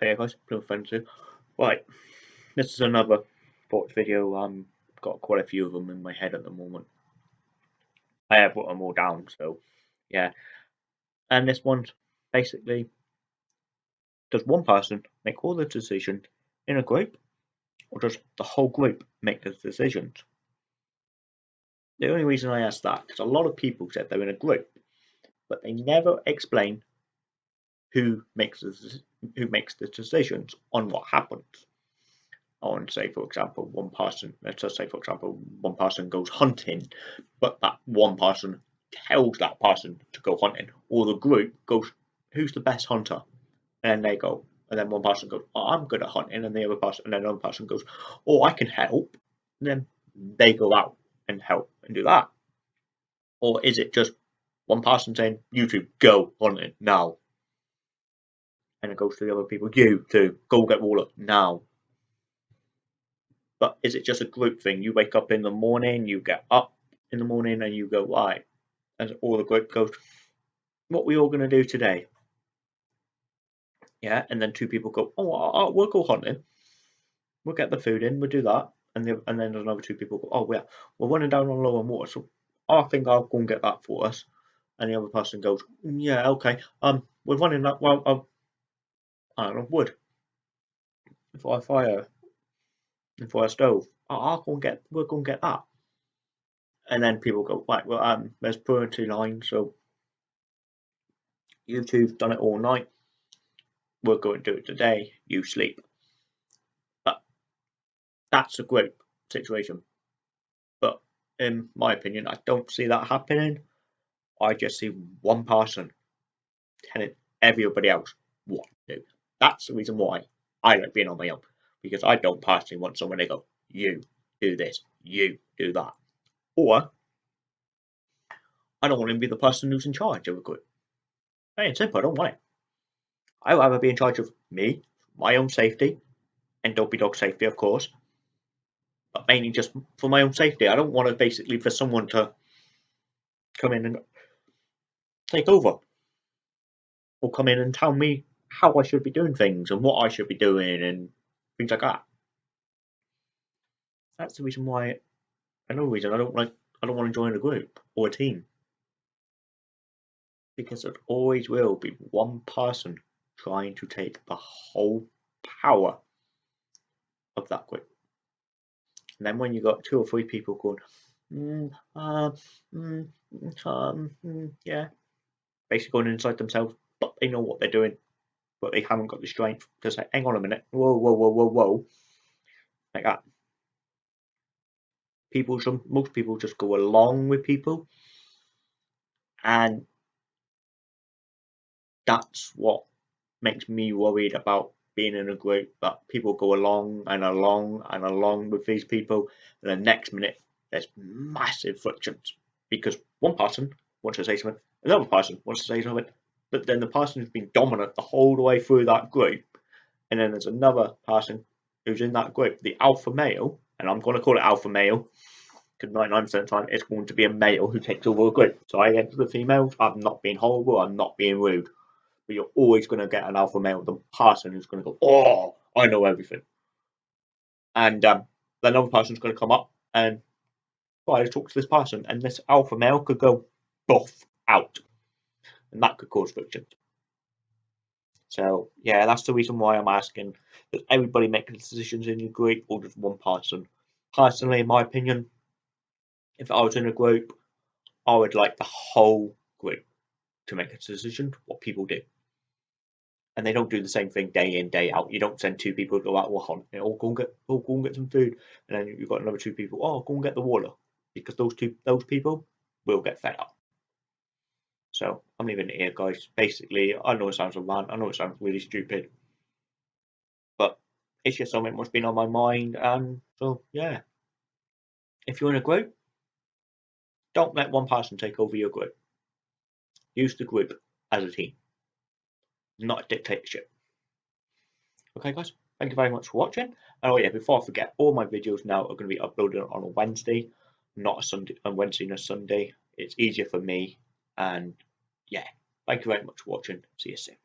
Hey guys, Plymouth Friends here. Right, this is another sports video. Um, got quite a few of them in my head at the moment. I have put them all down, so yeah. And this one's basically, does one person make all the decisions in a group, or does the whole group make the decisions? The only reason I ask that, because a lot of people said they're in a group, but they never explain who makes the who makes the decisions on what happens. On say, for example, one person. Let's just say, for example, one person goes hunting, but that one person tells that person to go hunting, or the group goes, "Who's the best hunter?" And then they go, and then one person goes, "Oh, I'm good at hunting," and the other person, and then another person goes, "Oh, I can help." And then they go out and help and do that. Or is it just one person saying, "You two go hunting now"? And it goes to the other people, you too, go get water now. But is it just a group thing? You wake up in the morning, you get up in the morning, and you go, right. And all the group goes, what we all going to do today? Yeah, and then two people go, oh, we'll go hunting. We'll get the food in, we'll do that. And, the, and then another two people go, oh, yeah, we're running down on low on water, so I think I'll go and get that for us. And the other person goes, yeah, okay, um, we're running that, well, um, iron of wood for a fire for a stove. I'll go and get we'll go and get that. And then people go, right, well um there's priority line, so you two've done it all night. We're going to do it today, you sleep. But that's a great situation. But in my opinion, I don't see that happening. I just see one person telling everybody else what to do. That's the reason why I like being on my own because I don't personally want someone to go, you do this, you do that. Or I don't want to be the person who's in charge of a group. Plain simple, I don't want it. I'd rather be in charge of me, my own safety, and Dopey Dog safety, of course. But mainly just for my own safety. I don't want to basically for someone to come in and take over. Or come in and tell me how I should be doing things and what I should be doing and things like that. That's the reason why another reason I don't like I don't want to join a group or a team. Because it always will be one person trying to take the whole power of that group. And then when you've got two or three people going, mm, uh, mm, um, mm, yeah, basically going inside themselves, but they know what they're doing but they haven't got the strength. To say, hang on a minute, whoa, whoa, whoa, whoa, whoa, like that. People, some, most people just go along with people, and that's what makes me worried about being in a group that people go along and along and along with these people, and the next minute there's massive frictions. Because one person wants to say something, another person wants to say something, but then the person who's been dominant the whole way through that group, and then there's another person who's in that group, the alpha male, and I'm going to call it alpha male because 99% of the time it's going to be a male who takes over a group. So I to the females, I'm not being horrible, I'm not being rude, but you're always going to get an alpha male, the person who's going to go, oh, I know everything. And um, then another person's going to come up and try to talk to this person, and this alpha male could go buff out and that could cause friction. So yeah, that's the reason why I'm asking does everybody make decisions in your group or just one person? Personally, in my opinion, if I was in a group, I would like the whole group to make a decision what people do. And they don't do the same thing day in, day out. You don't send two people to go out or hunt. You know, go and get oh, go and get some food. And then you've got another two people, oh go and get the water. Because those two those people will get fed up. So I'm leaving it here, guys. Basically, I know it sounds a rant. I know it sounds really stupid, but it's just something that's been on my mind. And so, yeah, if you're in a group, don't let one person take over your group. Use the group as a team, not a dictatorship. Okay, guys. Thank you very much for watching. And oh yeah, before I forget, all my videos now are going to be uploaded on a Wednesday, not a Sunday, on Wednesday and a Sunday. It's easier for me and yeah, thank you very much for watching. See you soon.